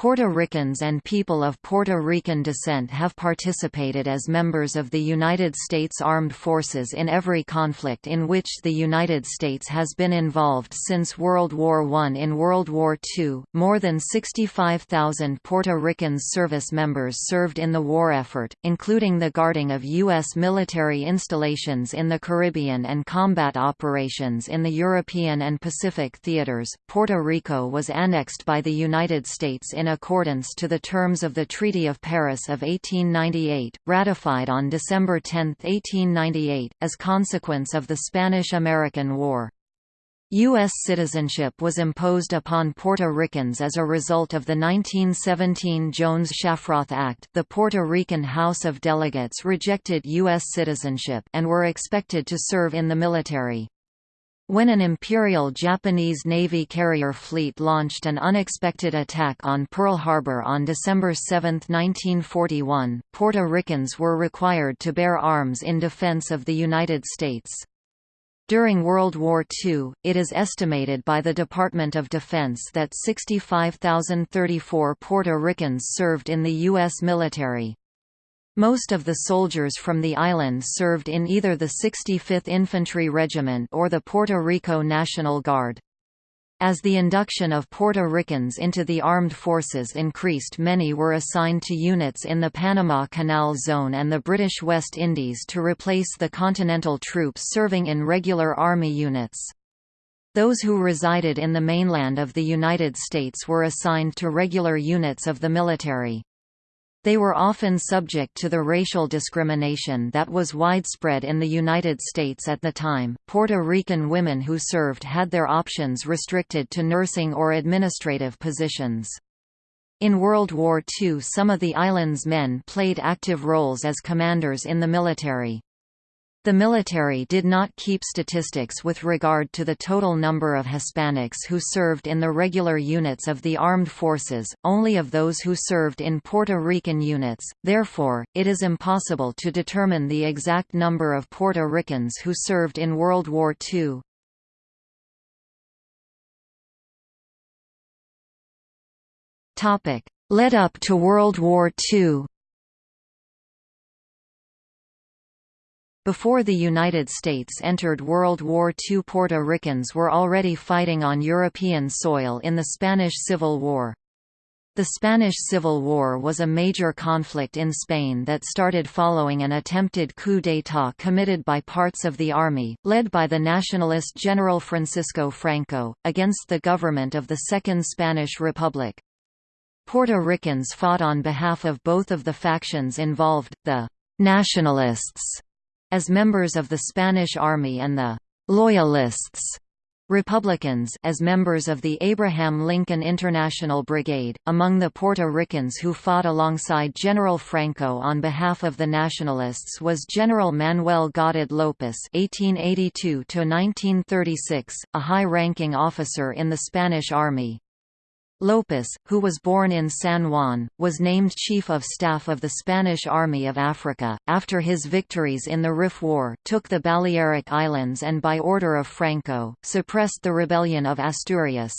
Puerto Ricans and people of Puerto Rican descent have participated as members of the United States Armed Forces in every conflict in which the United States has been involved since World War I. In World War II, more than 65,000 Puerto Rican service members served in the war effort, including the guarding of U.S. military installations in the Caribbean and combat operations in the European and Pacific theaters. Puerto Rico was annexed by the United States in accordance to the terms of the Treaty of Paris of 1898, ratified on December 10, 1898, as consequence of the Spanish–American War. U.S. citizenship was imposed upon Puerto Ricans as a result of the 1917 Jones-Shafroth Act the Puerto Rican House of Delegates rejected U.S. citizenship and were expected to serve in the military. When an Imperial Japanese Navy carrier fleet launched an unexpected attack on Pearl Harbor on December 7, 1941, Puerto Ricans were required to bear arms in defense of the United States. During World War II, it is estimated by the Department of Defense that 65,034 Puerto Ricans served in the U.S. military. Most of the soldiers from the island served in either the 65th Infantry Regiment or the Puerto Rico National Guard. As the induction of Puerto Ricans into the armed forces increased many were assigned to units in the Panama Canal Zone and the British West Indies to replace the Continental troops serving in regular Army units. Those who resided in the mainland of the United States were assigned to regular units of the military. They were often subject to the racial discrimination that was widespread in the United States at the time. Puerto Rican women who served had their options restricted to nursing or administrative positions. In World War II some of the island's men played active roles as commanders in the military. The military did not keep statistics with regard to the total number of Hispanics who served in the regular units of the armed forces, only of those who served in Puerto Rican units, therefore, it is impossible to determine the exact number of Puerto Ricans who served in World War II. Led up to World War II Before the United States entered World War II Puerto Ricans were already fighting on European soil in the Spanish Civil War. The Spanish Civil War was a major conflict in Spain that started following an attempted coup d'état committed by parts of the army, led by the nationalist General Francisco Franco, against the government of the Second Spanish Republic. Puerto Ricans fought on behalf of both of the factions involved, the «nationalists» as members of the Spanish Army and the «Loyalists» Republicans as members of the Abraham Lincoln International Brigade. Among the Puerto Ricans who fought alongside General Franco on behalf of the Nationalists was General Manuel Goded López (1882–1936), a high-ranking officer in the Spanish Army. Lopez, who was born in San Juan, was named Chief of Staff of the Spanish Army of Africa, after his victories in the Rif War, took the Balearic Islands and by order of Franco, suppressed the rebellion of Asturias.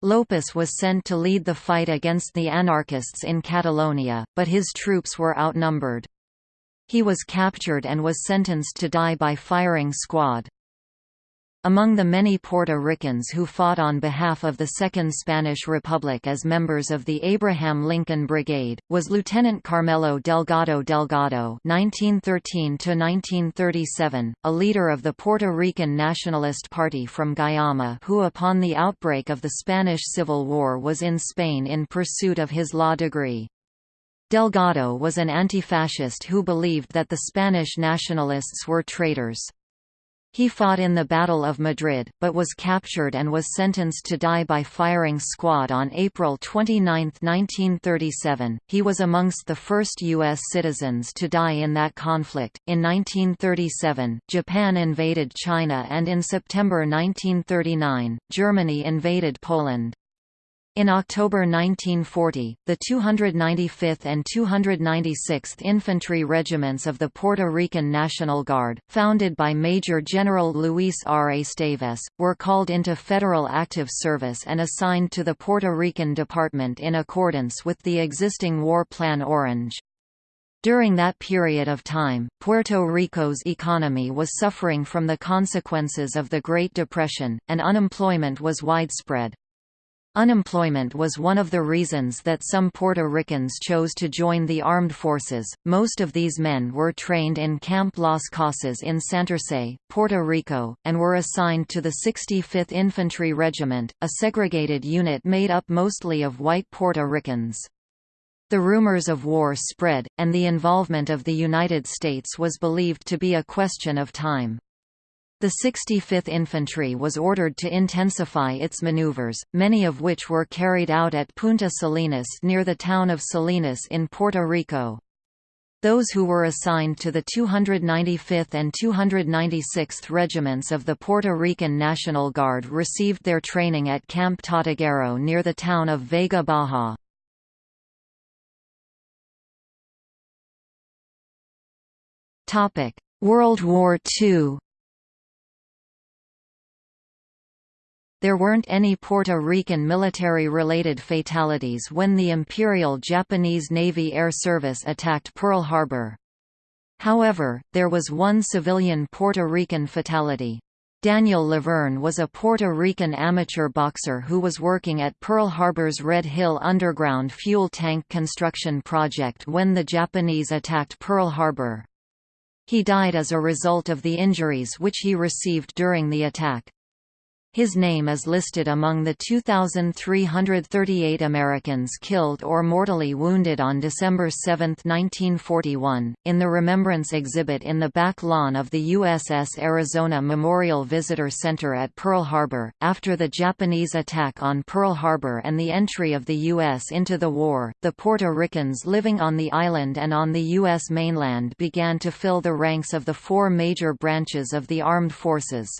Lopez was sent to lead the fight against the anarchists in Catalonia, but his troops were outnumbered. He was captured and was sentenced to die by firing squad. Among the many Puerto Ricans who fought on behalf of the Second Spanish Republic as members of the Abraham Lincoln Brigade, was Lieutenant Carmelo Delgado Delgado (1913–1937), a leader of the Puerto Rican Nationalist Party from Guayama, who upon the outbreak of the Spanish Civil War was in Spain in pursuit of his law degree. Delgado was an anti-fascist who believed that the Spanish nationalists were traitors. He fought in the Battle of Madrid, but was captured and was sentenced to die by firing squad on April 29, 1937. He was amongst the first U.S. citizens to die in that conflict. In 1937, Japan invaded China and in September 1939, Germany invaded Poland. In October 1940, the 295th and 296th Infantry Regiments of the Puerto Rican National Guard, founded by Major General Luis R. Esteves, were called into federal active service and assigned to the Puerto Rican Department in accordance with the existing War Plan Orange. During that period of time, Puerto Rico's economy was suffering from the consequences of the Great Depression, and unemployment was widespread. Unemployment was one of the reasons that some Puerto Ricans chose to join the armed forces. Most of these men were trained in Camp Las Casas in Santurce, Puerto Rico, and were assigned to the 65th Infantry Regiment, a segregated unit made up mostly of white Puerto Ricans. The rumors of war spread, and the involvement of the United States was believed to be a question of time. The 65th Infantry was ordered to intensify its maneuvers, many of which were carried out at Punta Salinas near the town of Salinas in Puerto Rico. Those who were assigned to the 295th and 296th Regiments of the Puerto Rican National Guard received their training at Camp Tortuguero near the town of Vega Baja. World War II There weren't any Puerto Rican military-related fatalities when the Imperial Japanese Navy Air Service attacked Pearl Harbor. However, there was one civilian Puerto Rican fatality. Daniel Laverne was a Puerto Rican amateur boxer who was working at Pearl Harbor's Red Hill underground fuel tank construction project when the Japanese attacked Pearl Harbor. He died as a result of the injuries which he received during the attack. His name is listed among the 2,338 Americans killed or mortally wounded on December 7, 1941, in the Remembrance exhibit in the back lawn of the USS Arizona Memorial Visitor Center at Pearl Harbor. After the Japanese attack on Pearl Harbor and the entry of the U.S. into the war, the Puerto Ricans living on the island and on the U.S. mainland began to fill the ranks of the four major branches of the armed forces.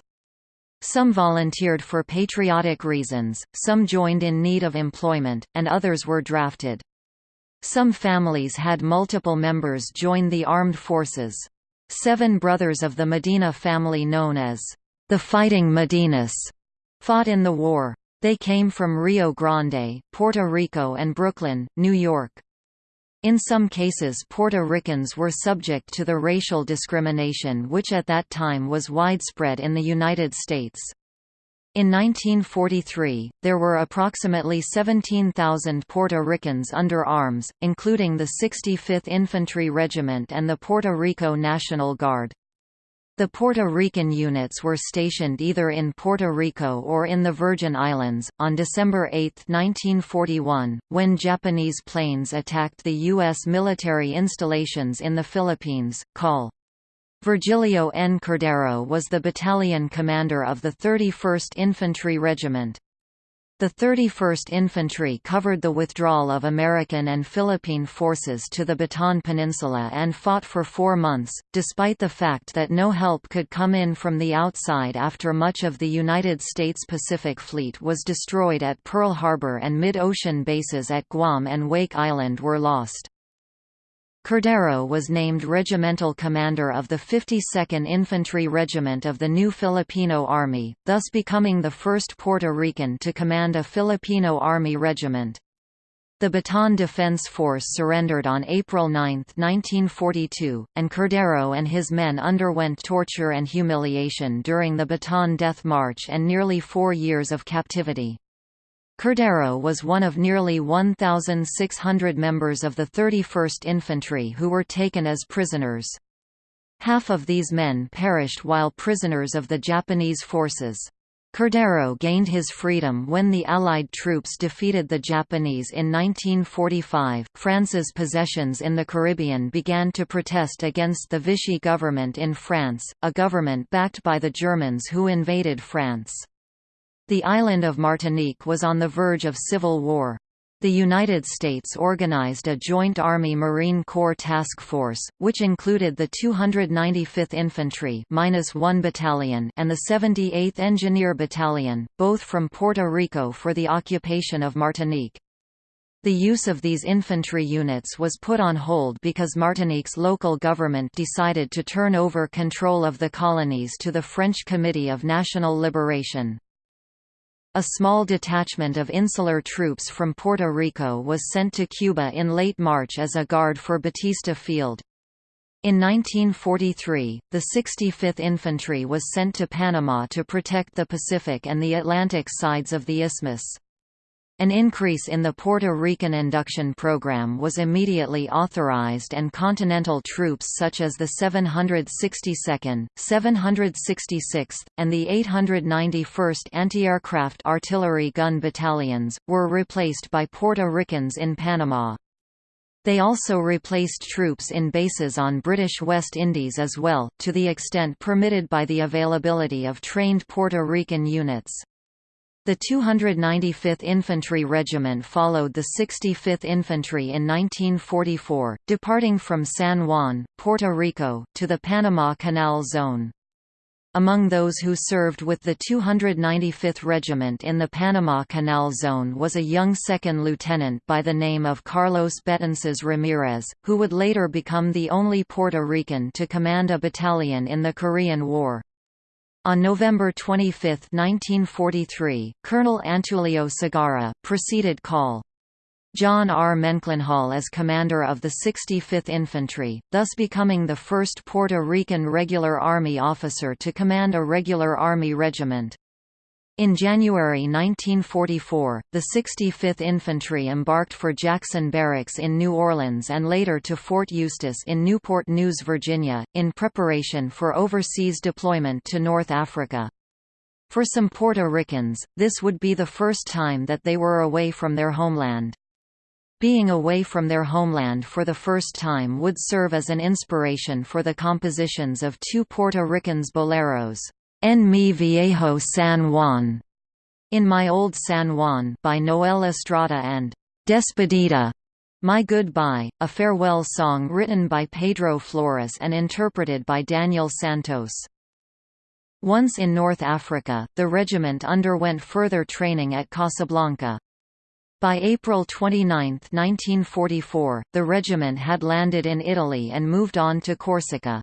Some volunteered for patriotic reasons, some joined in need of employment, and others were drafted. Some families had multiple members join the armed forces. Seven brothers of the Medina family known as the Fighting Medinas fought in the war. They came from Rio Grande, Puerto Rico and Brooklyn, New York. In some cases Puerto Ricans were subject to the racial discrimination which at that time was widespread in the United States. In 1943, there were approximately 17,000 Puerto Ricans under arms, including the 65th Infantry Regiment and the Puerto Rico National Guard. The Puerto Rican units were stationed either in Puerto Rico or in the Virgin Islands. On December 8, 1941, when Japanese planes attacked the U.S. military installations in the Philippines, Col. Virgilio N. Cordero was the battalion commander of the 31st Infantry Regiment. The 31st Infantry covered the withdrawal of American and Philippine forces to the Bataan Peninsula and fought for four months, despite the fact that no help could come in from the outside after much of the United States Pacific Fleet was destroyed at Pearl Harbor and mid-ocean bases at Guam and Wake Island were lost. Cordero was named regimental commander of the 52nd Infantry Regiment of the new Filipino Army, thus becoming the first Puerto Rican to command a Filipino Army regiment. The Bataan Defense Force surrendered on April 9, 1942, and Cordero and his men underwent torture and humiliation during the Bataan Death March and nearly four years of captivity. Cordero was one of nearly 1,600 members of the 31st Infantry who were taken as prisoners. Half of these men perished while prisoners of the Japanese forces. Cordero gained his freedom when the Allied troops defeated the Japanese in 1945. France's possessions in the Caribbean began to protest against the Vichy government in France, a government backed by the Germans who invaded France. The island of Martinique was on the verge of civil war. The United States organized a joint Army-Marine Corps task force, which included the 295th Infantry -1 Battalion and the 78th Engineer Battalion, both from Puerto Rico for the occupation of Martinique. The use of these infantry units was put on hold because Martinique's local government decided to turn over control of the colonies to the French Committee of National Liberation. A small detachment of insular troops from Puerto Rico was sent to Cuba in late March as a guard for Batista Field. In 1943, the 65th Infantry was sent to Panama to protect the Pacific and the Atlantic sides of the isthmus. An increase in the Puerto Rican induction program was immediately authorized and continental troops such as the 762nd, 766th, and the 891st Anti-Aircraft Artillery Gun Battalions, were replaced by Puerto Ricans in Panama. They also replaced troops in bases on British West Indies as well, to the extent permitted by the availability of trained Puerto Rican units. The 295th Infantry Regiment followed the 65th Infantry in 1944, departing from San Juan, Puerto Rico, to the Panama Canal Zone. Among those who served with the 295th Regiment in the Panama Canal Zone was a young second lieutenant by the name of Carlos Betances Ramirez, who would later become the only Puerto Rican to command a battalion in the Korean War. On November 25, 1943, Colonel Antulio Segarra preceded Col. John R. Mendenhall as commander of the 65th Infantry, thus becoming the first Puerto Rican Regular Army officer to command a regular Army regiment. In January 1944, the 65th Infantry embarked for Jackson Barracks in New Orleans and later to Fort Eustis in Newport News, Virginia, in preparation for overseas deployment to North Africa. For some Puerto Ricans, this would be the first time that they were away from their homeland. Being away from their homeland for the first time would serve as an inspiration for the compositions of two Puerto Ricans boleros. En mi viejo San Juan, In My Old San Juan by Noel Estrada and Despedida, My Goodbye, a farewell song written by Pedro Flores and interpreted by Daniel Santos. Once in North Africa, the regiment underwent further training at Casablanca. By April 29, 1944, the regiment had landed in Italy and moved on to Corsica.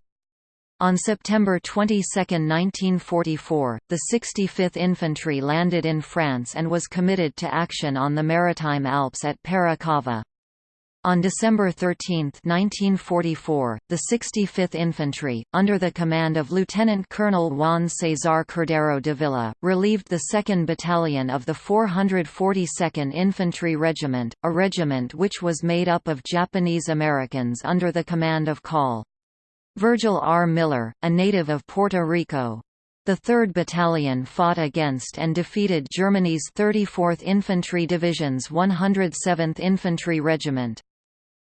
On September 22, 1944, the 65th Infantry landed in France and was committed to action on the Maritime Alps at Peira-Cava. On December 13, 1944, the 65th Infantry, under the command of Lieutenant Colonel Juan Cesar Cordero Dávila, relieved the 2nd Battalion of the 442nd Infantry Regiment, a regiment which was made up of Japanese Americans under the command of Col. Virgil R. Miller, a native of Puerto Rico. The 3rd Battalion fought against and defeated Germany's 34th Infantry Division's 107th Infantry Regiment.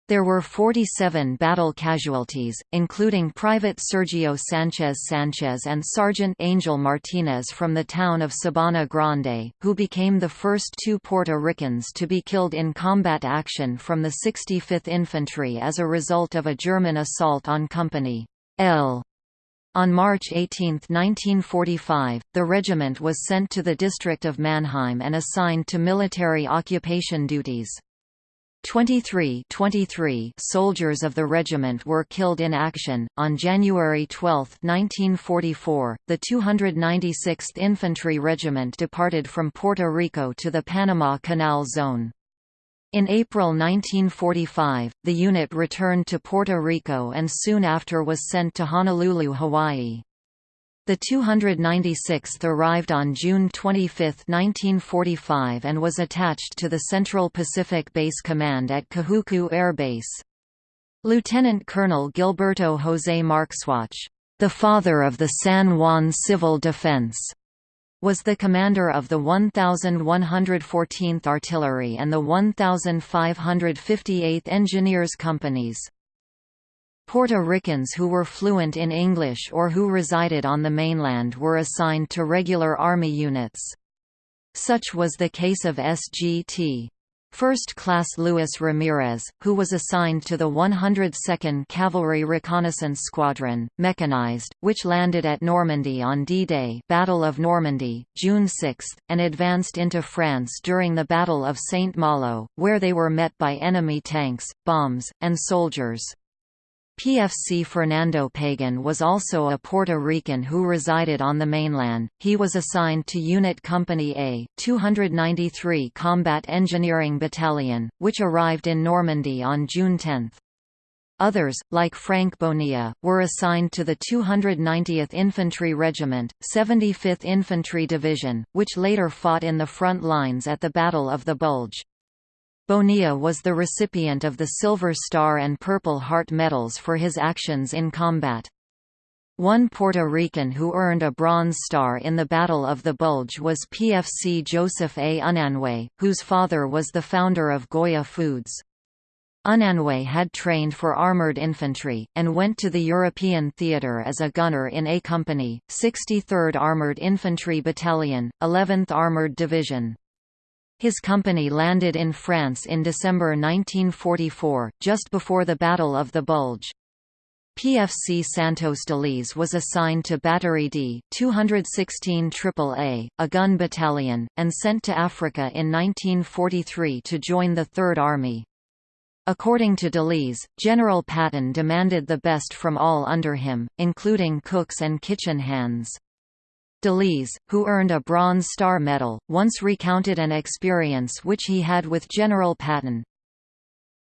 There were 47 battle casualties, including Private Sergio Sanchez Sanchez and Sergeant Angel Martinez from the town of Sabana Grande, who became the first two Puerto Ricans to be killed in combat action from the 65th Infantry as a result of a German assault on Company L. On March 18, 1945, the regiment was sent to the district of Mannheim and assigned to military occupation duties. 23, 23 soldiers of the regiment were killed in action. On January 12, 1944, the 296th Infantry Regiment departed from Puerto Rico to the Panama Canal Zone. In April 1945, the unit returned to Puerto Rico and soon after was sent to Honolulu, Hawaii. The 296th arrived on June 25, 1945 and was attached to the Central Pacific Base Command at Kahuku Air Base. Lieutenant Colonel Gilberto José Marxuach, the father of the San Juan Civil Defense, was the commander of the 1114th Artillery and the 1558th Engineers Companies. Puerto Ricans who were fluent in English or who resided on the mainland were assigned to regular Army units. Such was the case of SGT. First Class Luis Ramirez, who was assigned to the 102nd Cavalry Reconnaissance Squadron, mechanized, which landed at Normandy on D-Day Battle of Normandy, June 6, and advanced into France during the Battle of Saint-Malo, where they were met by enemy tanks, bombs, and soldiers. PFC Fernando Pagan was also a Puerto Rican who resided on the mainland. He was assigned to Unit Company A, 293 Combat Engineering Battalion, which arrived in Normandy on June 10. Others, like Frank Bonilla, were assigned to the 290th Infantry Regiment, 75th Infantry Division, which later fought in the front lines at the Battle of the Bulge. Bonilla was the recipient of the Silver Star and Purple Heart medals for his actions in combat. One Puerto Rican who earned a Bronze Star in the Battle of the Bulge was PFC Joseph A. Unanue, whose father was the founder of Goya Foods. Unanue had trained for armored infantry, and went to the European theatre as a gunner in A Company, 63rd Armored Infantry Battalion, 11th Armored Division. His company landed in France in December 1944, just before the Battle of the Bulge. PFC Santos Deliz was assigned to Battery D 216 AAA, a gun battalion, and sent to Africa in 1943 to join the Third Army. According to Deliz, General Patton demanded the best from all under him, including cooks and kitchen hands. Deliz, who earned a Bronze Star Medal, once recounted an experience which he had with General Patton.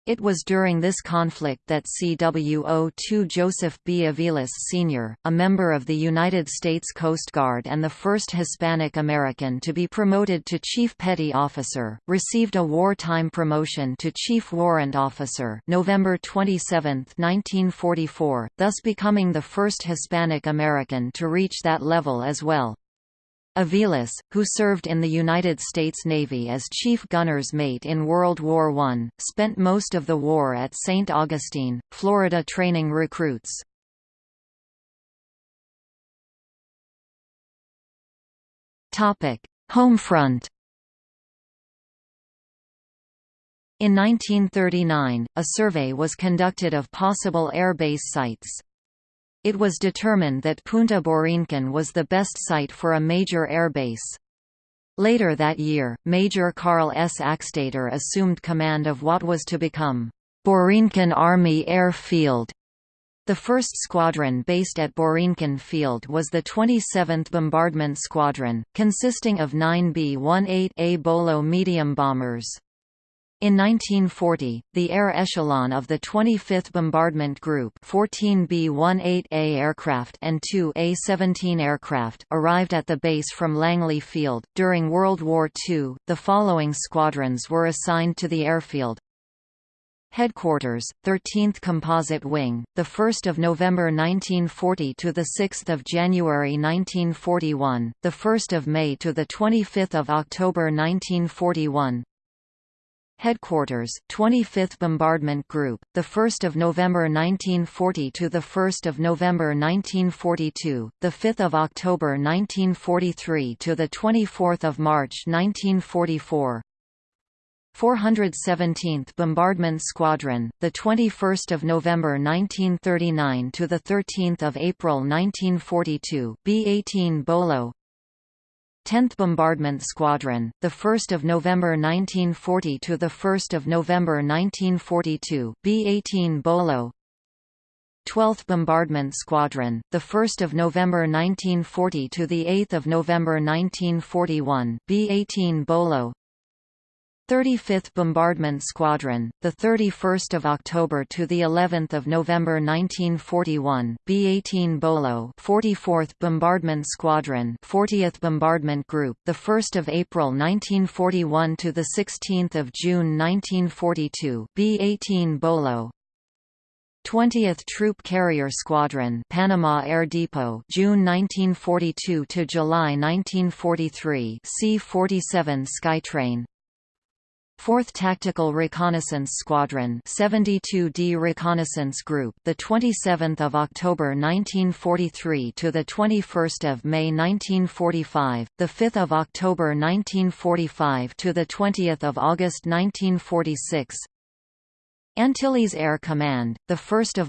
It was during this conflict that CWO2 Joseph B. Aviles Sr., a member of the United States Coast Guard and the first Hispanic American to be promoted to Chief Petty Officer, received a wartime promotion to Chief Warrant Officer November 27, 1944, thus becoming the first Hispanic American to reach that level as well. Aviles, who served in the United States Navy as chief gunner's mate in World War I, spent most of the war at St. Augustine, Florida training recruits. Homefront In 1939, a survey was conducted of possible air base sites. It was determined that Punta Borinquen was the best site for a major airbase. Later that year, Major Carl S. Axtator assumed command of what was to become Borinquen Army Air Field. The first squadron based at Borinquen Field was the 27th Bombardment Squadron, consisting of nine B-18A Bolo medium bombers. In 1940, the air echelon of the 25th Bombardment Group 14 B-18A aircraft and two A-17 aircraft arrived at the base from Langley Field. During World War II, the following squadrons were assigned to the airfield. Headquarters, 13th Composite Wing, the 1st of November 1940 to the 6th of January 1941, the 1st of May to the 25th of October 1941. Headquarters, 25th Bombardment Group, the 1st of November 1940 to the 1st of November 1942, the 5th of October 1943 to the 24th of March 1944. 417th Bombardment Squadron, the 21st of November 1939 to the 13th of April 1942, B-18 Bolo. 10th Bombardment Squadron, the 1st of November 1940 to the 1st of November 1942, B-18 Bolo. 12th Bombardment Squadron, the 1st of November 1940 to the 8th of November 1941, B-18 Bolo. 35th Bombardment Squadron, the 31st of October to the 11th of November 1941, B-18 Bolo, 44th Bombardment Squadron, 40th Bombardment Group, the 1st of April 1941 to the 16th of June 1942, B-18 Bolo. 20th Troop Carrier Squadron, Panama Air Depot, June 1942 to July 1943, C-47 Skytrain, 4th Tactical Reconnaissance Squadron 72D Reconnaissance Group the 27th of October 1943 to the 21st of May 1945 the 5th of October 1945 to the 20th of August 1946 Antilles Air Command, 1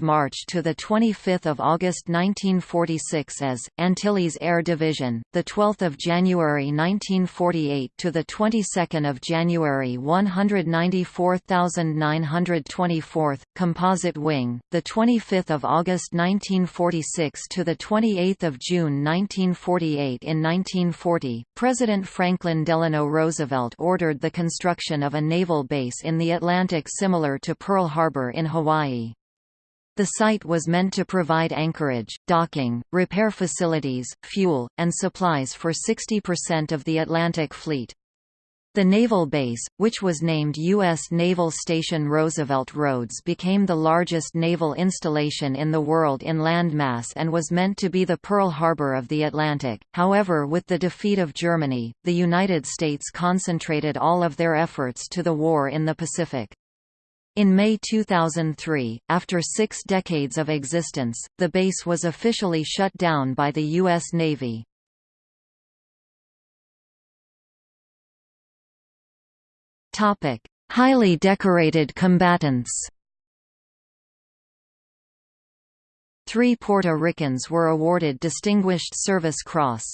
March to 25 August 1946 as, Antilles Air Division, 12 January 1948 to the 22nd of January 194924th Composite Wing, 25 August 1946 to the 28th of June 1948 In 1940, President Franklin Delano Roosevelt ordered the construction of a naval base in the Atlantic similar to Pearl Pearl Harbor in Hawaii. The site was meant to provide anchorage, docking, repair facilities, fuel, and supplies for 60% of the Atlantic Fleet. The naval base, which was named U.S. Naval Station Roosevelt Roads became the largest naval installation in the world in landmass and was meant to be the Pearl Harbor of the Atlantic. However with the defeat of Germany, the United States concentrated all of their efforts to the war in the Pacific. In May 2003, after six decades of existence, the base was officially shut down by the U.S. Navy. Highly decorated combatants Three Puerto Ricans were awarded Distinguished Service Cross.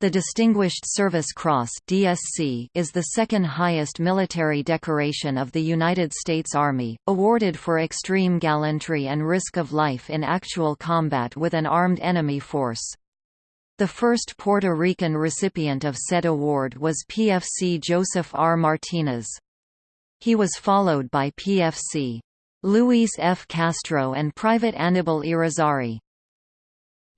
The Distinguished Service Cross (DSC) is the second highest military decoration of the United States Army, awarded for extreme gallantry and risk of life in actual combat with an armed enemy force. The first Puerto Rican recipient of said award was PFC Joseph R. Martinez. He was followed by PFC Luis F. Castro and Private Anibal Irizarry.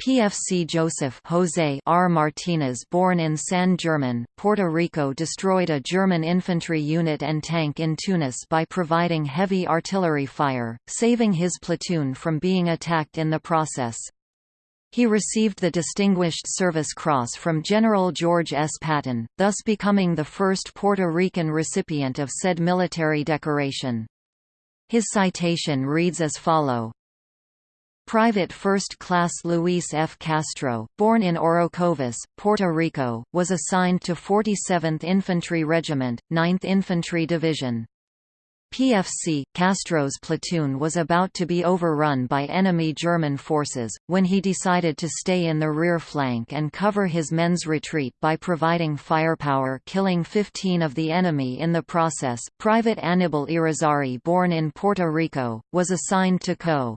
PFC Joseph Jose R. Martinez born in San German, Puerto Rico destroyed a German infantry unit and tank in Tunis by providing heavy artillery fire, saving his platoon from being attacked in the process. He received the Distinguished Service Cross from General George S. Patton, thus becoming the first Puerto Rican recipient of said military decoration. His citation reads as follow. Private First Class Luis F. Castro, born in Orocovis, Puerto Rico, was assigned to 47th Infantry Regiment, 9th Infantry Division. PFC, Castro's platoon was about to be overrun by enemy German forces, when he decided to stay in the rear flank and cover his men's retreat by providing firepower killing 15 of the enemy in the process. Private Anibal Irizarry born in Puerto Rico, was assigned to Co.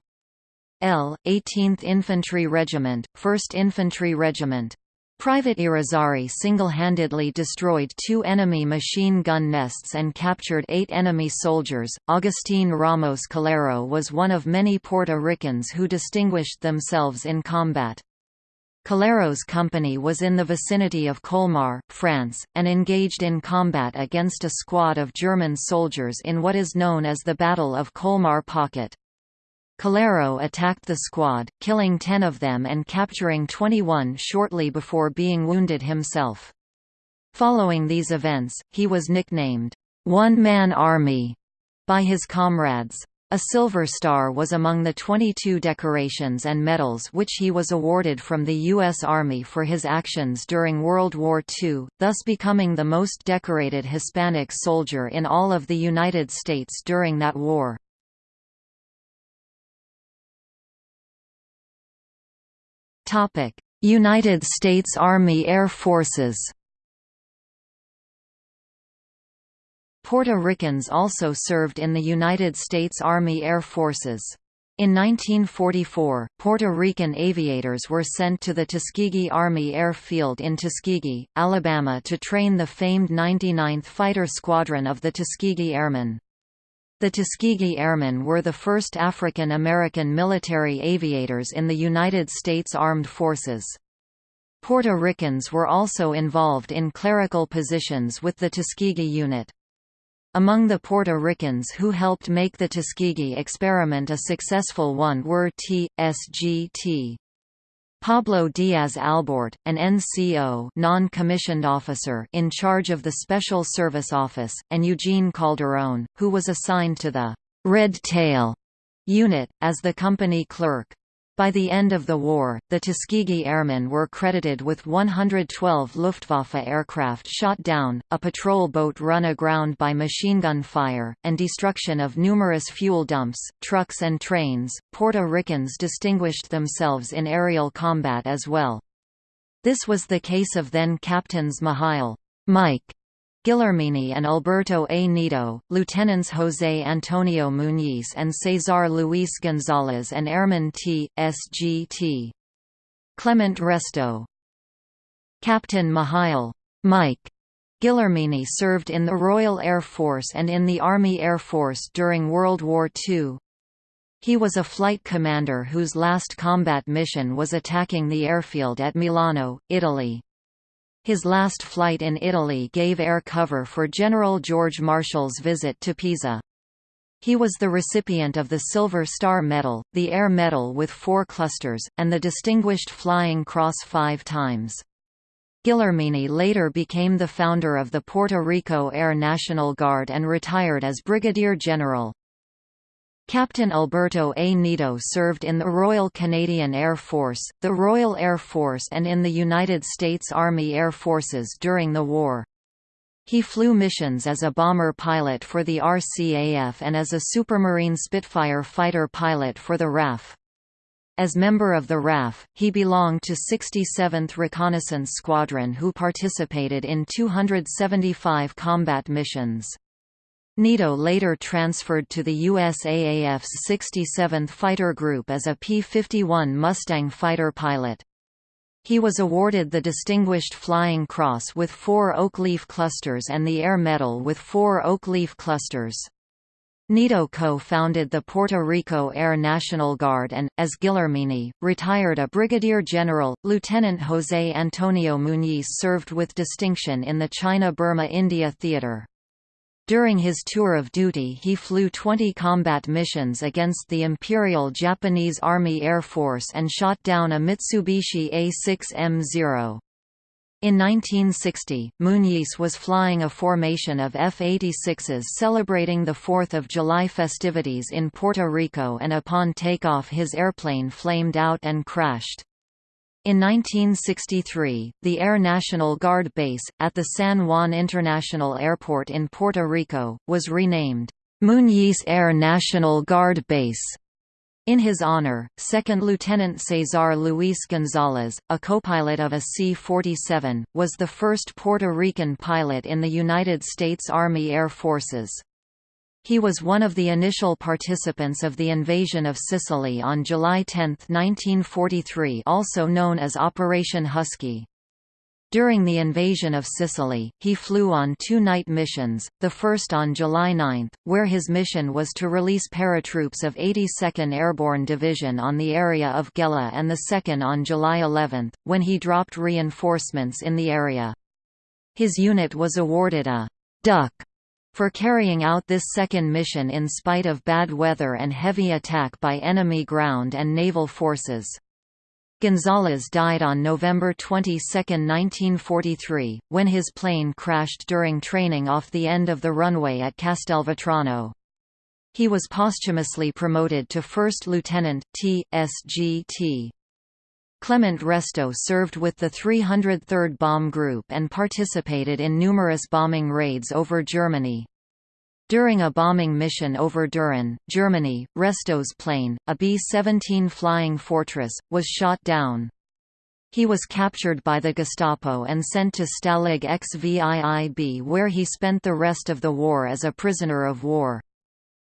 L, 18th Infantry Regiment, 1st Infantry Regiment. Private Irizarry single-handedly destroyed two enemy machine gun nests and captured eight enemy soldiers. Agustín Ramos Calero was one of many Puerto Ricans who distinguished themselves in combat. Calero's company was in the vicinity of Colmar, France, and engaged in combat against a squad of German soldiers in what is known as the Battle of Colmar Pocket. Calero attacked the squad, killing 10 of them and capturing 21 shortly before being wounded himself. Following these events, he was nicknamed, One-Man Army, by his comrades. A Silver Star was among the 22 decorations and medals which he was awarded from the U.S. Army for his actions during World War II, thus becoming the most decorated Hispanic soldier in all of the United States during that war. United States Army Air Forces Puerto Ricans also served in the United States Army Air Forces. In 1944, Puerto Rican aviators were sent to the Tuskegee Army Air Field in Tuskegee, Alabama to train the famed 99th Fighter Squadron of the Tuskegee Airmen. The Tuskegee Airmen were the first African American military aviators in the United States Armed Forces. Puerto Ricans were also involved in clerical positions with the Tuskegee Unit. Among the Puerto Ricans who helped make the Tuskegee experiment a successful one were T. Pablo Diaz Albort, an NCO non-commissioned officer in charge of the Special Service Office, and Eugene Calderón, who was assigned to the «Red Tail» unit, as the company clerk. By the end of the war, the Tuskegee Airmen were credited with 112 Luftwaffe aircraft shot down, a patrol boat run aground by machine gun fire, and destruction of numerous fuel dumps, trucks, and trains. Puerto Ricans distinguished themselves in aerial combat as well. This was the case of then Captains Mihiel Mike Gilormini and Alberto A. Nido, Lieutenants José Antonio Muñiz and Cesar Luis González and Airman T. S. G. T. Clement Resto. Captain Mihiel Mike Gilormini served in the Royal Air Force and in the Army Air Force during World War II. He was a flight commander whose last combat mission was attacking the airfield at Milano, Italy. His last flight in Italy gave air cover for General George Marshall's visit to Pisa. He was the recipient of the Silver Star Medal, the Air Medal with four clusters, and the Distinguished Flying Cross five times. Gilormini later became the founder of the Puerto Rico Air National Guard and retired as Brigadier General. Captain Alberto A. Nido served in the Royal Canadian Air Force, the Royal Air Force and in the United States Army Air Forces during the war. He flew missions as a bomber pilot for the RCAF and as a Supermarine Spitfire fighter pilot for the RAF. As member of the RAF, he belonged to 67th Reconnaissance Squadron who participated in 275 combat missions. Nido later transferred to the USAAF's 67th Fighter Group as a P-51 Mustang fighter pilot. He was awarded the Distinguished Flying Cross with four Oak Leaf clusters and the Air Medal with four Oak Leaf clusters. Nido co-founded the Puerto Rico Air National Guard and, as Gilormini, retired a brigadier general. Lieutenant José Antonio Muñiz served with distinction in the China-Burma-India theater. During his tour of duty he flew 20 combat missions against the Imperial Japanese Army Air Force and shot down a Mitsubishi A-6M0. In 1960, Muñiz was flying a formation of F-86s celebrating the 4th of July festivities in Puerto Rico and upon takeoff his airplane flamed out and crashed. In 1963, the Air National Guard base, at the San Juan International Airport in Puerto Rico, was renamed, Muñiz Air National Guard Base. In his honor, Second Lieutenant Cesar Luis González, a copilot of a C-47, was the first Puerto Rican pilot in the United States Army Air Forces. He was one of the initial participants of the invasion of Sicily on July 10, 1943 also known as Operation Husky. During the invasion of Sicily, he flew on two night missions, the first on July 9, where his mission was to release paratroops of 82nd Airborne Division on the area of Gela and the second on July 11, when he dropped reinforcements in the area. His unit was awarded a «duck» for carrying out this second mission in spite of bad weather and heavy attack by enemy ground and naval forces. González died on November 22, 1943, when his plane crashed during training off the end of the runway at Castelvetrano. He was posthumously promoted to first lieutenant, T.S.G.T. Clement Resto served with the 303rd Bomb Group and participated in numerous bombing raids over Germany. During a bombing mission over Düren, Germany, Resto's plane, a B-17 Flying Fortress, was shot down. He was captured by the Gestapo and sent to Stalag XVIIB where he spent the rest of the war as a prisoner of war.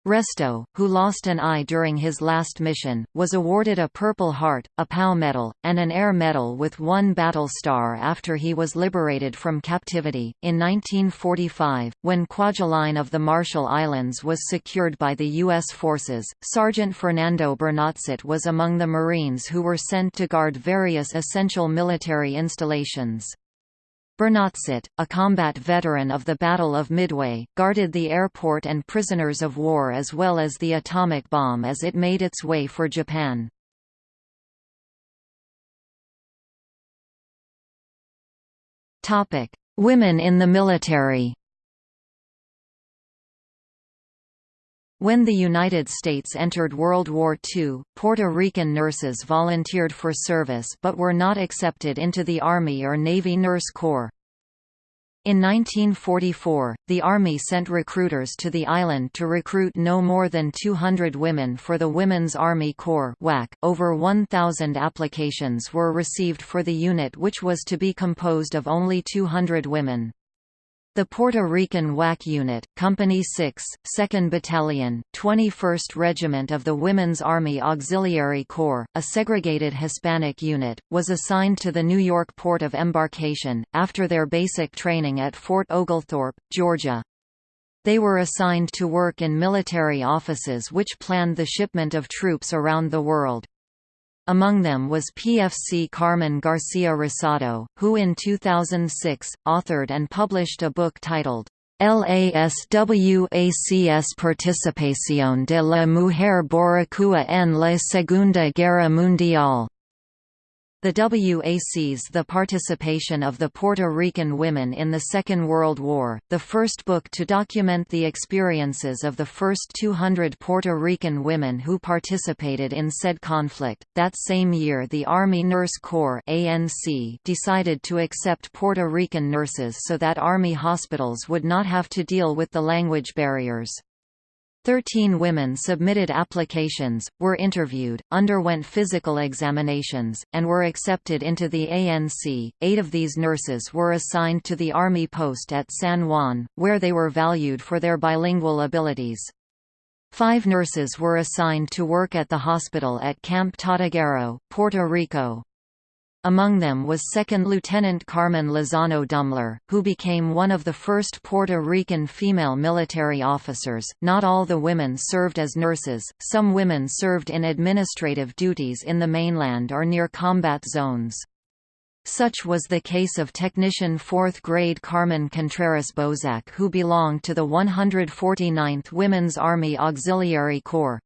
Resto, who lost an eye during his last mission, was awarded a Purple Heart, a POW medal, and an Air Medal with one battle star after he was liberated from captivity. In 1945, when Kwajalein of the Marshall Islands was secured by the U.S. forces, Sergeant Fernando Bernatzit was among the Marines who were sent to guard various essential military installations. Bernatsit, a combat veteran of the Battle of Midway, guarded the airport and prisoners of war as well as the atomic bomb as it made its way for Japan. Women in the military When the United States entered World War II, Puerto Rican nurses volunteered for service but were not accepted into the Army or Navy Nurse Corps. In 1944, the Army sent recruiters to the island to recruit no more than 200 women for the Women's Army Corps WAC. .Over 1,000 applications were received for the unit which was to be composed of only 200 women. The Puerto Rican WAC Unit, Company 6, 2nd Battalion, 21st Regiment of the Women's Army Auxiliary Corps, a segregated Hispanic unit, was assigned to the New York port of embarkation, after their basic training at Fort Oglethorpe, Georgia. They were assigned to work in military offices which planned the shipment of troops around the world. Among them was PFC Carmen Garcia Rosado, who in 2006, authored and published a book titled, LASWACS Participación de la Mujer Boricua en la Segunda Guerra Mundial. The WACs The Participation of the Puerto Rican Women in the Second World War, the first book to document the experiences of the first 200 Puerto Rican women who participated in said conflict. That same year the Army Nurse Corps ANC decided to accept Puerto Rican nurses so that Army hospitals would not have to deal with the language barriers. Thirteen women submitted applications, were interviewed, underwent physical examinations, and were accepted into the ANC. Eight of these nurses were assigned to the Army post at San Juan, where they were valued for their bilingual abilities. Five nurses were assigned to work at the hospital at Camp Tortuguero, Puerto Rico. Among them was 2nd Lieutenant Carmen Lozano Dumler, who became one of the first Puerto Rican female military officers. Not all the women served as nurses, some women served in administrative duties in the mainland or near combat zones. Such was the case of technician 4th grade Carmen Contreras Bozak who belonged to the 149th Women's Army Auxiliary Corps.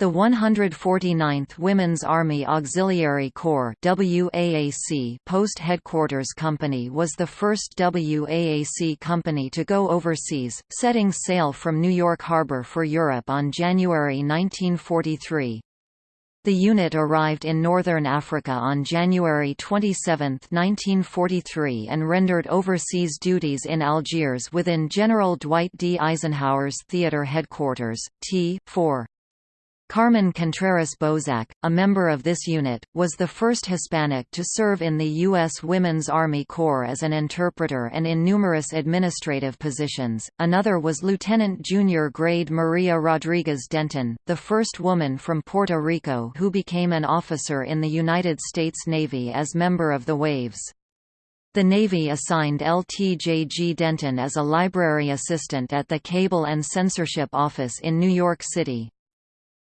The 149th Women's Army Auxiliary Corps WAAC Post Headquarters Company was the first WAAC company to go overseas, setting sail from New York Harbor for Europe on January 1943. The unit arrived in northern Africa on January 27, 1943 and rendered overseas duties in Algiers within General Dwight D. Eisenhower's theater headquarters, T-4. Carmen Contreras Bozak, a member of this unit, was the first Hispanic to serve in the U.S. Women's Army Corps as an interpreter and in numerous administrative positions. Another was Lieutenant Junior Grade Maria Rodriguez Denton, the first woman from Puerto Rico who became an officer in the United States Navy as member of the Waves. The Navy assigned LTJ.G. Denton as a library assistant at the Cable and Censorship Office in New York City.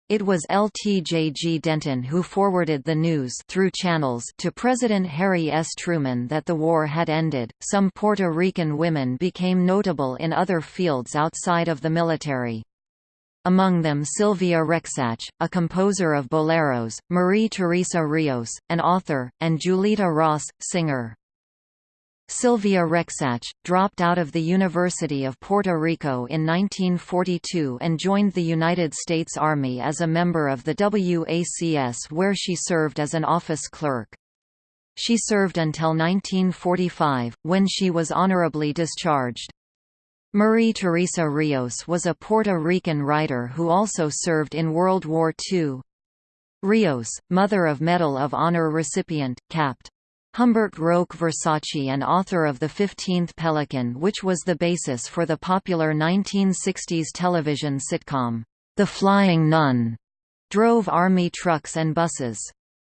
It was LTJ.G. Denton who forwarded the news through channels to President Harry S. Truman that the war had ended. Some Puerto Rican women became notable in other fields outside of the military. Among them Sylvia Rexach, a composer of boleros, Marie Teresa Rios, an author, and Julita Ross, singer. Sylvia Rexach, dropped out of the University of Puerto Rico in 1942 and joined the United States Army as a member of the WACS where she served as an office clerk. She served until 1945, when she was honorably discharged. Marie Teresa Rios was a Puerto Rican writer who also served in World War II. Rios, mother of Medal of Honor recipient, Capt. Humbert Roque Versace and author of The Fifteenth Pelican which was the basis for the popular 1960s television sitcom, The Flying Nun, drove Army trucks and buses.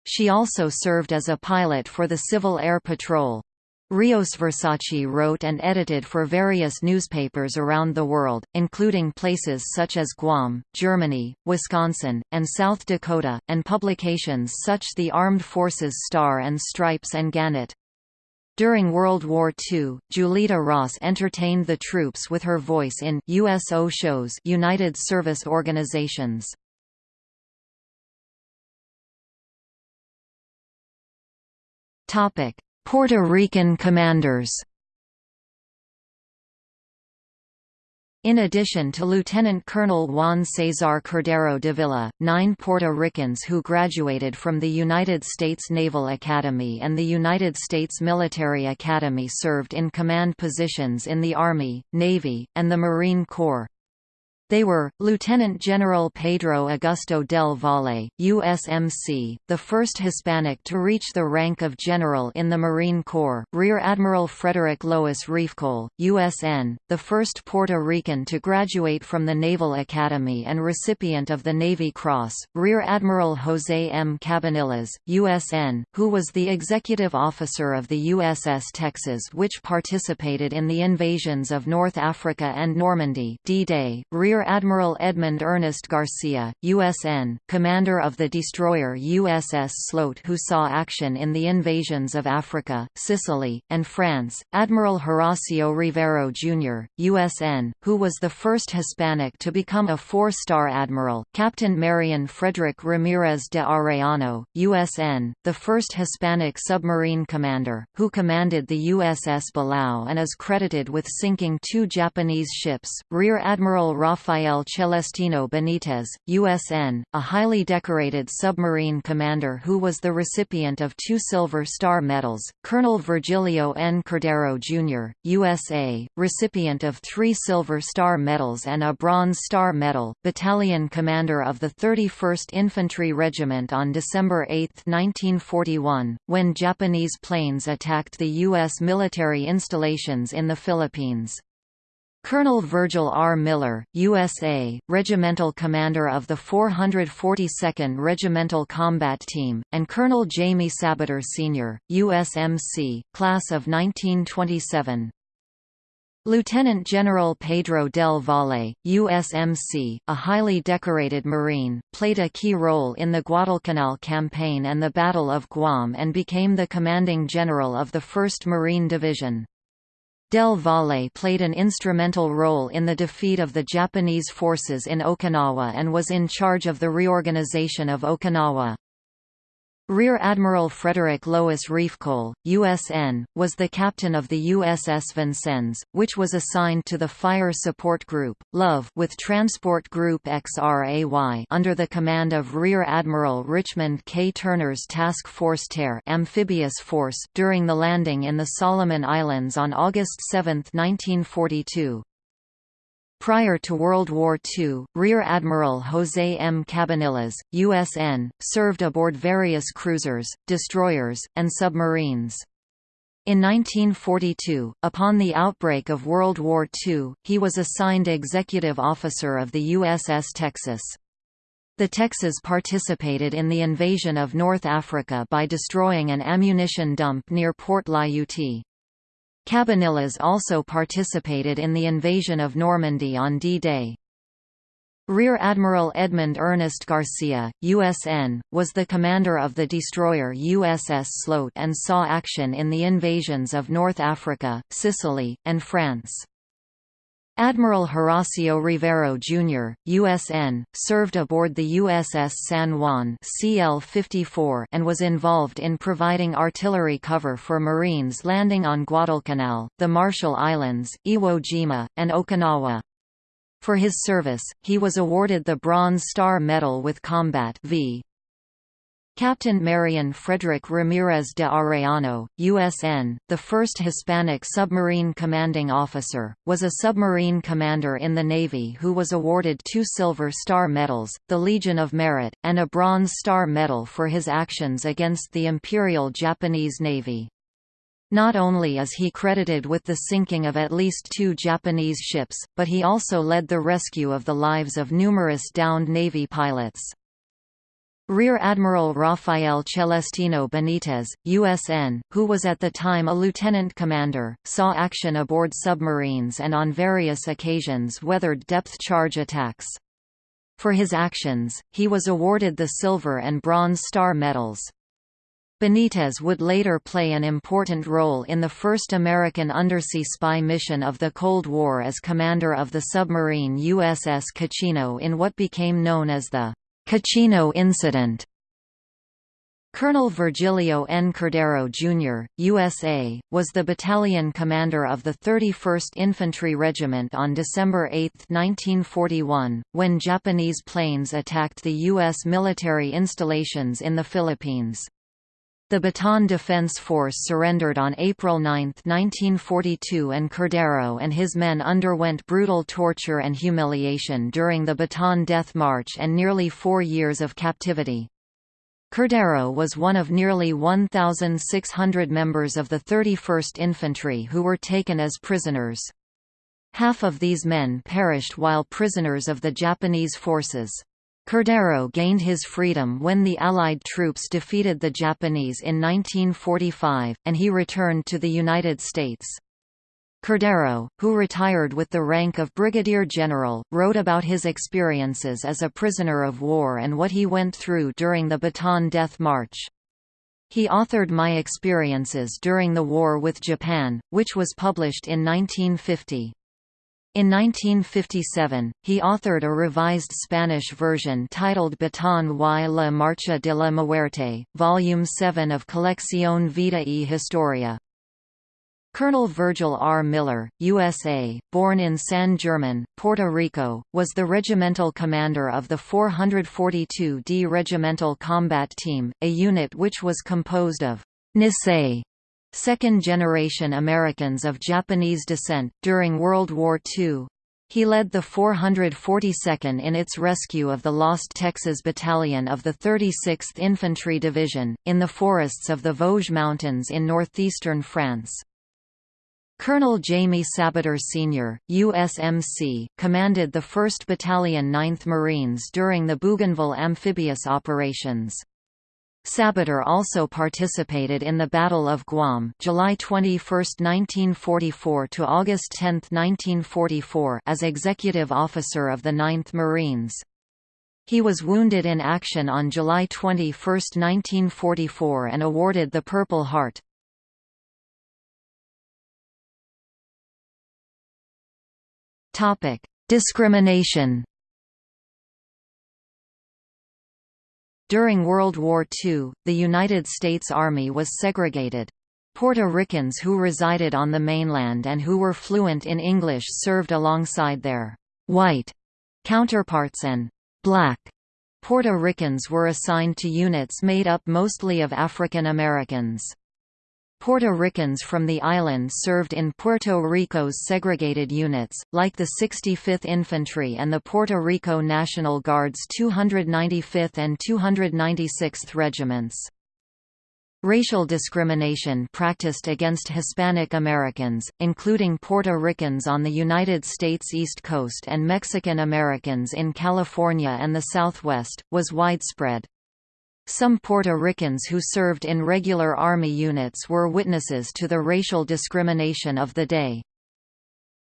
She also served as a pilot for the Civil Air Patrol. Rios Versace wrote and edited for various newspapers around the world, including places such as Guam, Germany, Wisconsin, and South Dakota, and publications such as the Armed Forces Star and Stripes and Gannett. During World War II, Julita Ross entertained the troops with her voice in USO shows United Service Organizations. Puerto Rican commanders In addition to Lieutenant Colonel Juan Cesar Cordero Dávila, nine Puerto Ricans who graduated from the United States Naval Academy and the United States Military Academy served in command positions in the Army, Navy, and the Marine Corps. They were, Lieutenant General Pedro Augusto del Valle, USMC, the first Hispanic to reach the rank of general in the Marine Corps, Rear Admiral Frederick Lois Riefkohl, USN, the first Puerto Rican to graduate from the Naval Academy and recipient of the Navy Cross, Rear Admiral José M. Cabanillas, USN, who was the executive officer of the USS Texas which participated in the invasions of North Africa and Normandy D-Day, Rear Admiral Edmund Ernest Garcia, USN, commander of the destroyer USS Sloat who saw action in the invasions of Africa, Sicily, and France, Admiral Horacio Rivero, Jr., USN, who was the first Hispanic to become a four-star admiral, Captain Marion Frederick Ramirez de Arellano, USN, the first Hispanic submarine commander, who commanded the USS Balao and is credited with sinking two Japanese ships, Rear Admiral Rafael Rafael Celestino Benitez, USN, a highly decorated submarine commander who was the recipient of two Silver Star medals, Colonel Virgilio N. Cordero, Jr., USA, recipient of three Silver Star medals and a Bronze Star Medal, battalion commander of the 31st Infantry Regiment on December 8, 1941, when Japanese planes attacked the U.S. military installations in the Philippines. Colonel Virgil R. Miller, USA, regimental commander of the 442nd Regimental Combat Team, and Colonel Jamie Sabater Sr., USMC, class of 1927. Lieutenant General Pedro del Valle, USMC, a highly decorated Marine, played a key role in the Guadalcanal campaign and the Battle of Guam and became the commanding general of the 1st Marine Division. Del Valle played an instrumental role in the defeat of the Japanese forces in Okinawa and was in charge of the reorganization of Okinawa. Rear Admiral Frederick Lois Riefkohl, USN, was the captain of the USS Vincennes, which was assigned to the Fire Support Group, LOVE with Transport Group XRAY under the command of Rear Admiral Richmond K. Turner's Task Force Tare amphibious force during the landing in the Solomon Islands on August 7, 1942. Prior to World War II, Rear Admiral José M. Cabanillas, USN, served aboard various cruisers, destroyers, and submarines. In 1942, upon the outbreak of World War II, he was assigned executive officer of the USS Texas. The Texas participated in the invasion of North Africa by destroying an ammunition dump near Port Lyautey. Cabanillas also participated in the invasion of Normandy on D-Day. Rear Admiral Edmund Ernest Garcia, USN, was the commander of the destroyer USS Sloat and saw action in the invasions of North Africa, Sicily, and France. Admiral Horacio Rivero, Jr., USN, served aboard the USS San Juan CL-54 and was involved in providing artillery cover for Marines landing on Guadalcanal, the Marshall Islands, Iwo Jima, and Okinawa. For his service, he was awarded the Bronze Star Medal with Combat v. Captain Marion Frederick Ramirez de Arellano, USN, the first Hispanic submarine commanding officer, was a submarine commander in the Navy who was awarded two Silver Star Medals, the Legion of Merit, and a Bronze Star Medal for his actions against the Imperial Japanese Navy. Not only is he credited with the sinking of at least two Japanese ships, but he also led the rescue of the lives of numerous downed Navy pilots. Rear Admiral Rafael Celestino Benitez, USN, who was at the time a lieutenant commander, saw action aboard submarines and on various occasions weathered depth-charge attacks. For his actions, he was awarded the Silver and Bronze Star medals. Benitez would later play an important role in the first American undersea spy mission of the Cold War as commander of the submarine USS Cochino in what became known as the Cochino incident Colonel Virgilio N. Cordero, Jr., USA, was the battalion commander of the 31st Infantry Regiment on December 8, 1941, when Japanese planes attacked the U.S. military installations in the Philippines. The Bataan Defense Force surrendered on April 9, 1942 and Cordero and his men underwent brutal torture and humiliation during the Bataan Death March and nearly four years of captivity. Cordero was one of nearly 1,600 members of the 31st Infantry who were taken as prisoners. Half of these men perished while prisoners of the Japanese forces. Cordero gained his freedom when the Allied troops defeated the Japanese in 1945, and he returned to the United States. Cordero, who retired with the rank of brigadier general, wrote about his experiences as a prisoner of war and what he went through during the Bataan Death March. He authored My Experiences During the War with Japan, which was published in 1950. In 1957, he authored a revised Spanish version titled Bataan y la Marcha de la Muerte, Volume 7 of Colección Vida y Historia. Colonel Virgil R. Miller, USA, born in San German, Puerto Rico, was the regimental commander of the 442d Regimental Combat Team, a unit which was composed of Nisei, second-generation Americans of Japanese descent, during World War II. He led the 442nd in its rescue of the lost Texas Battalion of the 36th Infantry Division, in the forests of the Vosges Mountains in northeastern France. Colonel Jamie Sabater Sr., USMC, commanded the 1st Battalion 9th Marines during the Bougainville amphibious operations. Sabater also participated in the Battle of Guam July 21, 1944 to August 10, 1944 as executive officer of the 9th Marines. He was wounded in action on July 21, 1944 and awarded the Purple Heart. Topic: Discrimination. During World War II, the United States Army was segregated. Puerto Ricans who resided on the mainland and who were fluent in English served alongside their white counterparts and black Puerto Ricans were assigned to units made up mostly of African Americans. Puerto Ricans from the island served in Puerto Rico's segregated units, like the 65th Infantry and the Puerto Rico National Guard's 295th and 296th Regiments. Racial discrimination practiced against Hispanic Americans, including Puerto Ricans on the United States East Coast and Mexican Americans in California and the Southwest, was widespread. Some Puerto Ricans who served in regular Army units were witnesses to the racial discrimination of the day.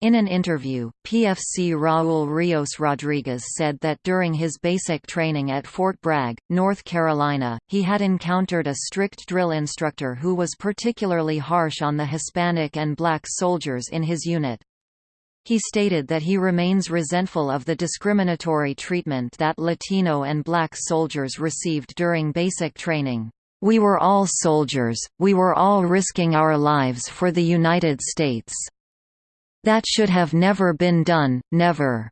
In an interview, PFC Raul Rios Rodriguez said that during his basic training at Fort Bragg, North Carolina, he had encountered a strict drill instructor who was particularly harsh on the Hispanic and black soldiers in his unit. He stated that he remains resentful of the discriminatory treatment that Latino and black soldiers received during basic training. We were all soldiers, we were all risking our lives for the United States. That should have never been done, never.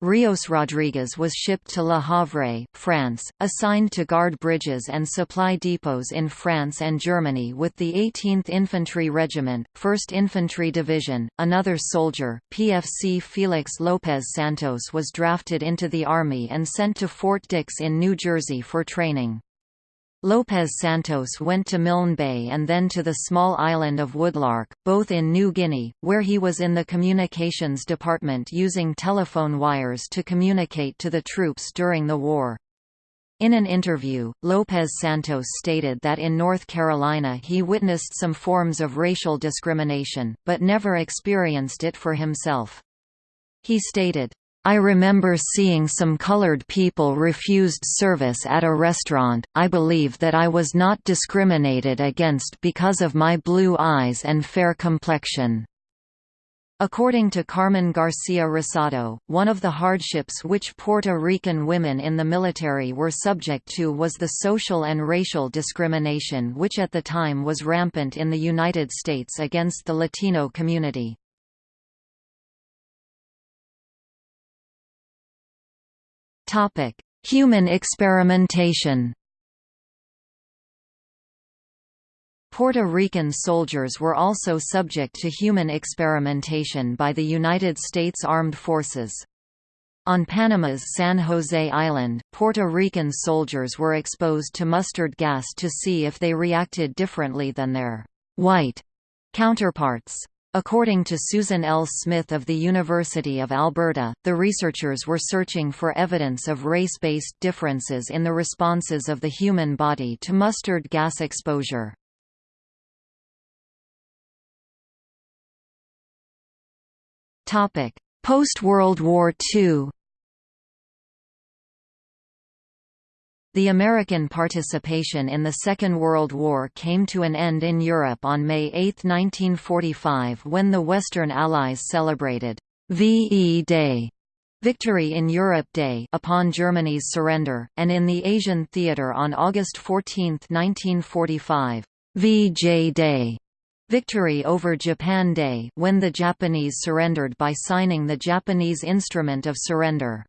Rios Rodriguez was shipped to Le Havre, France, assigned to guard bridges and supply depots in France and Germany with the 18th Infantry Regiment, 1st Infantry Division. Another soldier, PFC Felix López Santos was drafted into the Army and sent to Fort Dix in New Jersey for training. López Santos went to Milne Bay and then to the small island of Woodlark, both in New Guinea, where he was in the communications department using telephone wires to communicate to the troops during the war. In an interview, López Santos stated that in North Carolina he witnessed some forms of racial discrimination, but never experienced it for himself. He stated, I remember seeing some colored people refused service at a restaurant. I believe that I was not discriminated against because of my blue eyes and fair complexion. According to Carmen Garcia Rosado, one of the hardships which Puerto Rican women in the military were subject to was the social and racial discrimination which at the time was rampant in the United States against the Latino community. Human experimentation Puerto Rican soldiers were also subject to human experimentation by the United States Armed Forces. On Panama's San Jose Island, Puerto Rican soldiers were exposed to mustard gas to see if they reacted differently than their white counterparts. According to Susan L. Smith of the University of Alberta, the researchers were searching for evidence of race-based differences in the responses of the human body to mustard gas exposure. Post-World War II The American participation in the Second World War came to an end in Europe on May 8, 1945 when the Western Allies celebrated VE Day Victory in Europe Day upon Germany's surrender, and in the Asian theater on August 14, 1945, VJ Day Victory over Japan Day when the Japanese surrendered by signing the Japanese Instrument of Surrender.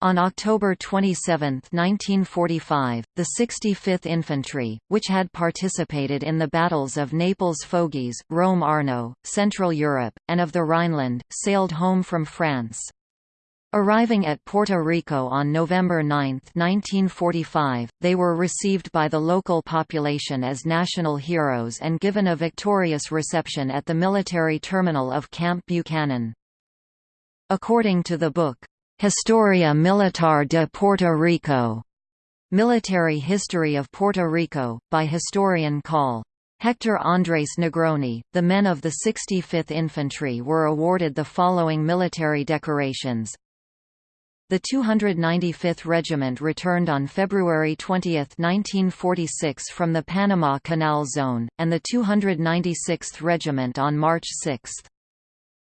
On October 27, 1945, the 65th Infantry, which had participated in the battles of Naples Foggia, Rome Arno, Central Europe, and of the Rhineland, sailed home from France. Arriving at Puerto Rico on November 9, 1945, they were received by the local population as national heroes and given a victorious reception at the military terminal of Camp Buchanan. According to the book, Historia Militar de Puerto Rico, Military History of Puerto Rico, by historian Col. Hector Andrés Negroni, the men of the 65th Infantry were awarded the following military decorations the 295th Regiment returned on February 20, 1946 from the Panama Canal Zone, and the 296th Regiment on March 6.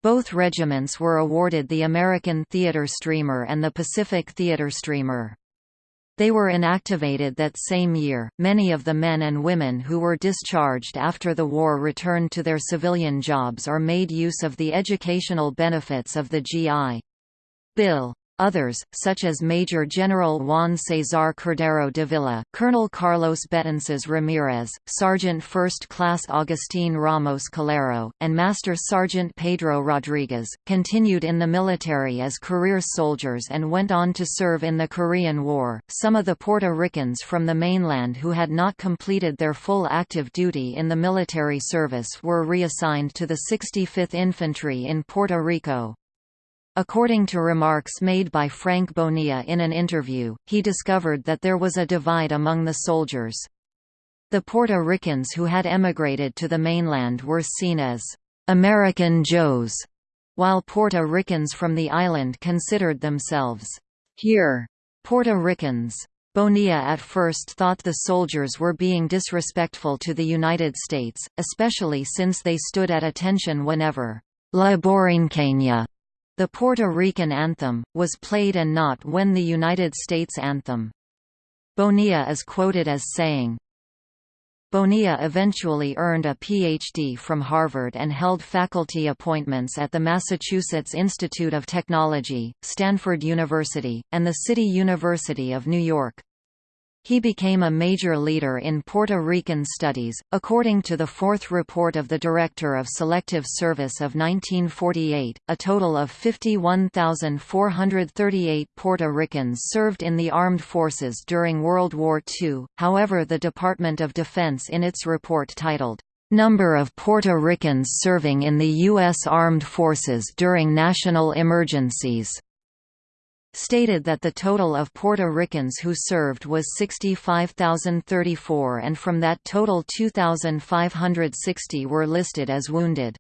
Both regiments were awarded the American Theater Streamer and the Pacific Theater Streamer. They were inactivated that same year. Many of the men and women who were discharged after the war returned to their civilian jobs or made use of the educational benefits of the GI Bill. Others, such as Major General Juan Cesar Cordero Dávila, Colonel Carlos Betances Ramirez, Sergeant First Class Agustín Ramos Calero, and Master Sergeant Pedro Rodriguez, continued in the military as career soldiers and went on to serve in the Korean War. Some of the Puerto Ricans from the mainland who had not completed their full active duty in the military service were reassigned to the 65th Infantry in Puerto Rico. According to remarks made by Frank Bonilla in an interview, he discovered that there was a divide among the soldiers. The Puerto Ricans who had emigrated to the mainland were seen as American Joes, while Puerto Ricans from the island considered themselves here Puerto Ricans. Bonilla at first thought the soldiers were being disrespectful to the United States, especially since they stood at attention whenever La Borinqueña the Puerto Rican anthem, was played and not when the United States anthem. Bonilla is quoted as saying, Bonilla eventually earned a Ph.D. from Harvard and held faculty appointments at the Massachusetts Institute of Technology, Stanford University, and the City University of New York. He became a major leader in Puerto Rican studies. According to the fourth report of the Director of Selective Service of 1948, a total of 51,438 Puerto Ricans served in the armed forces during World War II. However, the Department of Defense in its report titled, Number of Puerto Ricans serving in the U.S. Armed Forces during National Emergencies stated that the total of Puerto Ricans who served was 65,034 and from that total 2,560 were listed as wounded.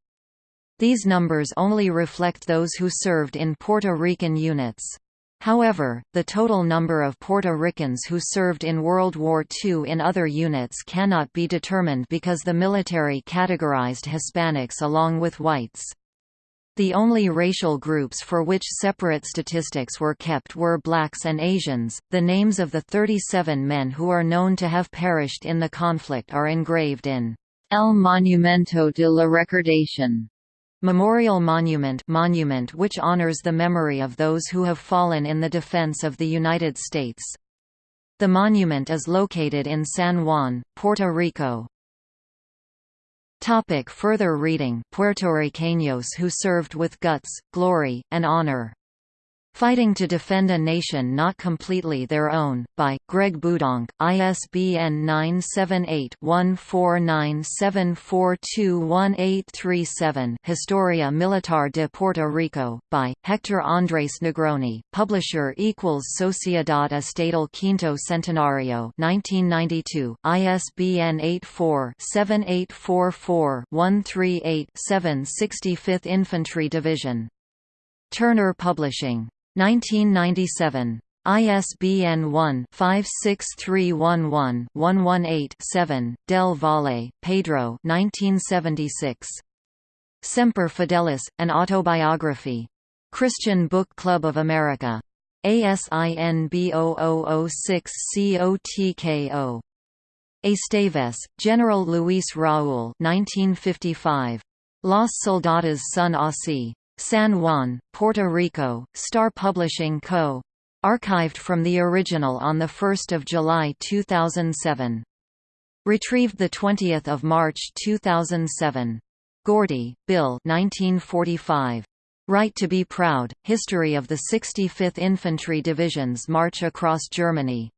These numbers only reflect those who served in Puerto Rican units. However, the total number of Puerto Ricans who served in World War II in other units cannot be determined because the military categorized Hispanics along with whites. The only racial groups for which separate statistics were kept were blacks and Asians. The names of the 37 men who are known to have perished in the conflict are engraved in El Monumento de la Recordación. Memorial Monument monument which honors the memory of those who have fallen in the defense of the United States. The monument is located in San Juan, Puerto Rico. Topic further reading. Puertorriqueños who served with guts, glory, and honor Fighting to Defend a Nation Not Completely Their Own, by, Greg Boudonck, ISBN 978-1497421837 Historia Militar de Puerto Rico, by, Hector Andrés Negroni, publisher equals Sociedad Estatal Quinto Centenario 1992, ISBN 84-7844-138-7 65th Infantry Division. Turner Publishing. 1997. ISBN 1-56311-118-7, Del Valle, Pedro 1976. Semper Fidelis, An Autobiography. Christian Book Club of America. ASIN B0006COTKO. Esteves, General Luis Raúl 1955. Los Soldados son así. San Juan, Puerto Rico, Star Publishing Co. Archived from the original on 1 July 2007. Retrieved 20 March 2007. Gordy, Bill 1945. Right to be Proud, History of the 65th Infantry Division's March Across Germany.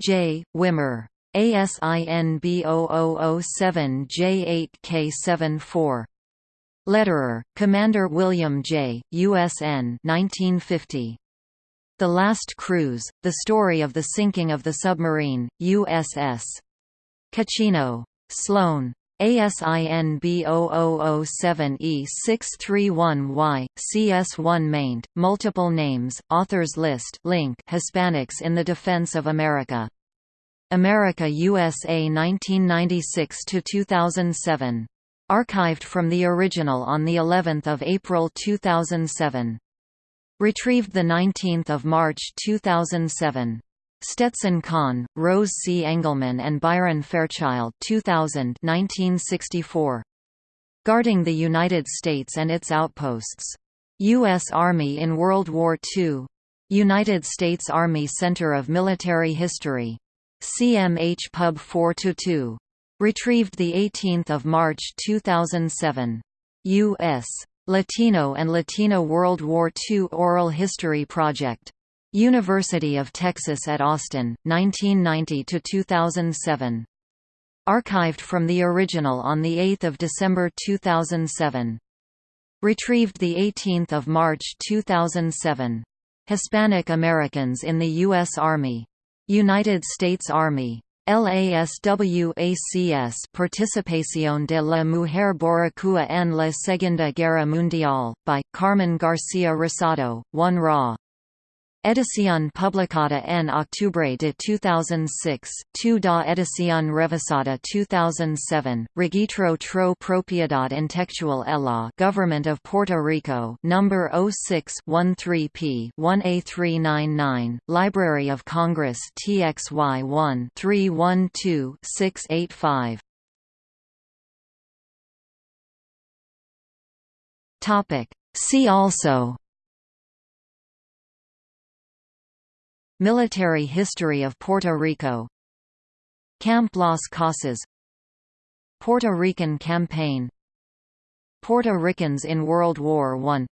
J. Wimmer. ASIN B0007J8K74. Lederer, Commander William J., USN 1950. The Last Cruise, The Story of the Sinking of the Submarine, USS. Cochino. Sloan. ASIN B0007E631Y, CS1 maint, multiple names, authors list link Hispanics in the Defense of America. America USA 1996–2007 Archived from the original on the 11th of April 2007. Retrieved the 19th of March 2007. Stetson Conn, Rose C. Engelman and Byron Fairchild 2000 1964. Guarding the United States and its Outposts. U.S. Army in World War II. United States Army Center of Military History. CMH Pub 4-2. Retrieved 18 March 2007. U.S. Latino and Latina World War II Oral History Project. University of Texas at Austin, 1990–2007. Archived from the original on 8 December 2007. Retrieved 18 March 2007. Hispanic Americans in the U.S. Army. United States Army. LASWACS Participación de la Mujer Boricua en la Segunda Guerra Mundial, by, Carmen García Rosado, 1 Raw. Edición publicada en octubre de 2006, 2 da edición revisada 2007, Registro tro propiedad intelectual ELA Government of Puerto Rico number 06-13p 1A399, Library of Congress TXY 1 312 685. See also Military history of Puerto Rico. Camp Las Casas. Puerto Rican campaign. Puerto Ricans in World War I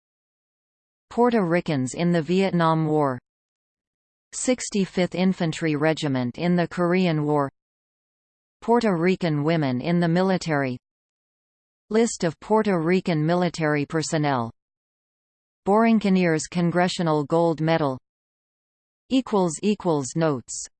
Puerto Ricans in the Vietnam War. 65th Infantry Regiment in the Korean War. Puerto Rican women in the military. List of Puerto Rican military personnel. Borinqueniers Congressional Gold Medal Notes